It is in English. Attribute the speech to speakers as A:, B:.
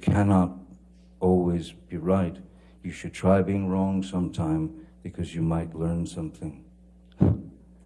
A: cannot always be right. You should try being wrong sometime because you might learn something.